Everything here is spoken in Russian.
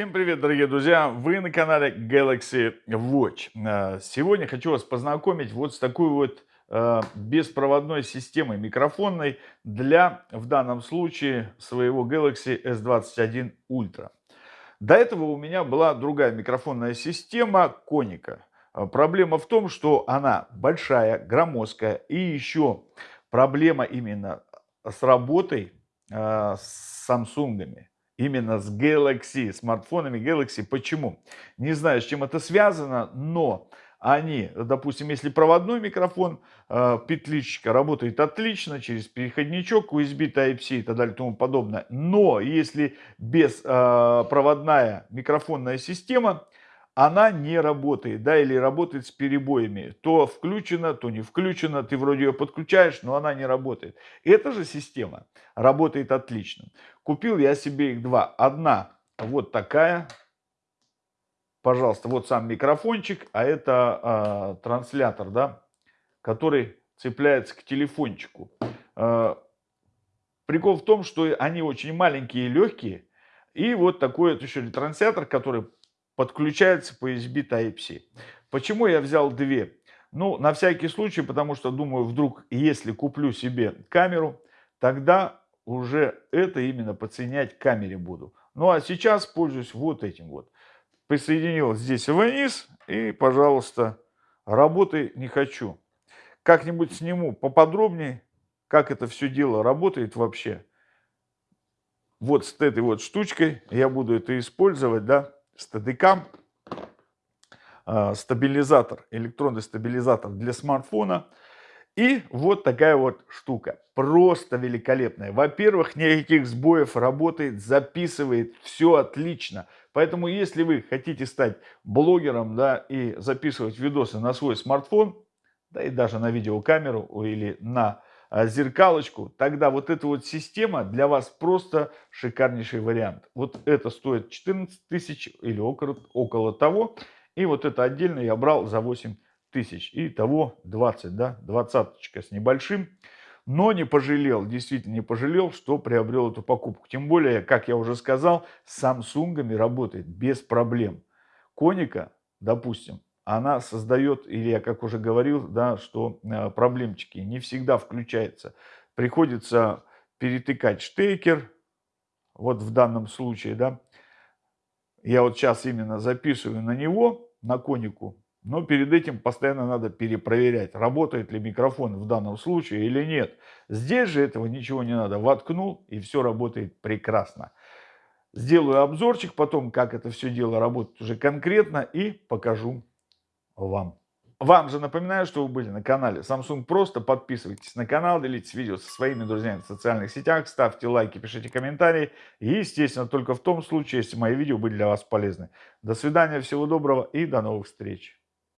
Всем привет, дорогие друзья! Вы на канале Galaxy Watch. Э, сегодня хочу вас познакомить вот с такой вот э, беспроводной системой микрофонной для, в данном случае, своего Galaxy S21 Ultra. До этого у меня была другая микрофонная система Коника. Э, проблема в том, что она большая, громоздкая и еще проблема именно с работой с Samsung именно с Galaxy, смартфонами Galaxy. Почему? Не знаю, с чем это связано, но они, допустим, если проводной микрофон, э, петличка работает отлично через переходничок, USB Type-C и так далее и тому подобное. Но если беспроводная микрофонная система, она не работает, да, или работает с перебоями. То включена, то не включена, ты вроде ее подключаешь, но она не работает. Эта же система работает отлично. Купил я себе их два. Одна вот такая, пожалуйста, вот сам микрофончик, а это э, транслятор, да, который цепляется к телефончику. Э, прикол в том, что они очень маленькие и легкие, и вот такой вот еще ретранслятор, который подключается по USB Type-C. Почему я взял две? Ну, на всякий случай, потому что думаю, вдруг, если куплю себе камеру, тогда уже это именно подсоединять к камере буду. Ну, а сейчас пользуюсь вот этим вот. Присоединил здесь вниз и, пожалуйста, работы не хочу. Как-нибудь сниму поподробнее, как это все дело работает вообще. Вот с этой вот штучкой я буду это использовать, да стадикам, а, стабилизатор, электронный стабилизатор для смартфона. И вот такая вот штука, просто великолепная. Во-первых, никаких сбоев, работает, записывает, все отлично. Поэтому, если вы хотите стать блогером, да, и записывать видосы на свой смартфон, да и даже на видеокамеру или на зеркалочку, тогда вот эта вот система для вас просто шикарнейший вариант. Вот это стоит 14 тысяч или около, около того. И вот это отдельно я брал за 8 тысяч. И того 20, да, двадцаточка с небольшим. Но не пожалел, действительно не пожалел, что приобрел эту покупку. Тем более, как я уже сказал, с Samsung работает без проблем. Коника, допустим, она создает, или я как уже говорил, да, что э, проблемчики не всегда включается. Приходится перетыкать штекер, вот в данном случае, да. Я вот сейчас именно записываю на него, на конику, но перед этим постоянно надо перепроверять, работает ли микрофон в данном случае или нет. Здесь же этого ничего не надо. Воткнул и все работает прекрасно. Сделаю обзорчик потом, как это все дело работает уже конкретно и покажу вам. Вам же напоминаю, что вы были на канале Samsung Просто. Подписывайтесь на канал, делитесь видео со своими друзьями в социальных сетях, ставьте лайки, пишите комментарии. И, естественно, только в том случае, если мои видео были для вас полезны. До свидания, всего доброго и до новых встреч.